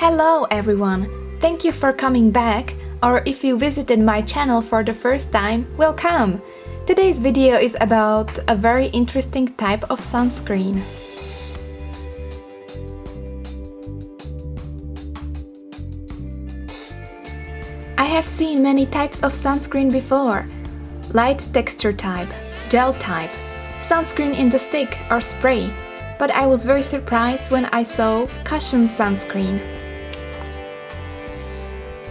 Hello everyone! Thank you for coming back, or if you visited my channel for the first time, welcome! Today's video is about a very interesting type of sunscreen. I have seen many types of sunscreen before. Light texture type, gel type, sunscreen in the stick or spray, but I was very surprised when I saw cushion sunscreen.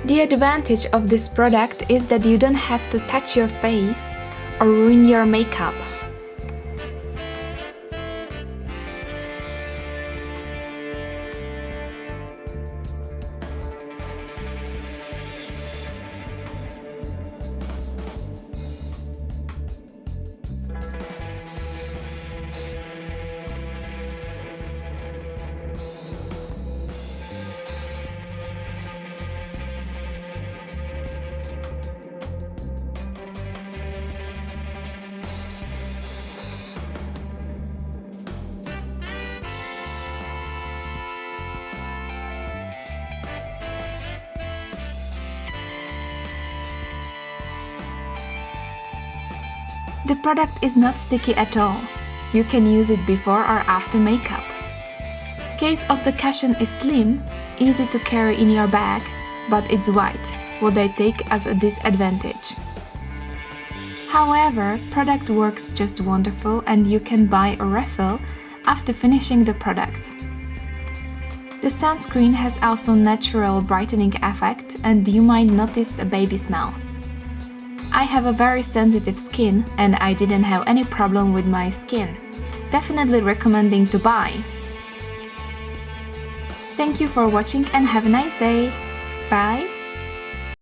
The advantage of this product is that you don't have to touch your face or ruin your makeup. The product is not sticky at all. You can use it before or after makeup. Case of the cushion is slim, easy to carry in your bag, but it's white, what I take as a disadvantage. However, product works just wonderful and you can buy a refill after finishing the product. The sunscreen has also natural brightening effect and you might notice a baby smell. I have a very sensitive skin and I didn't have any problem with my skin. Definitely recommending to buy. Thank you for watching and have a nice day. Bye!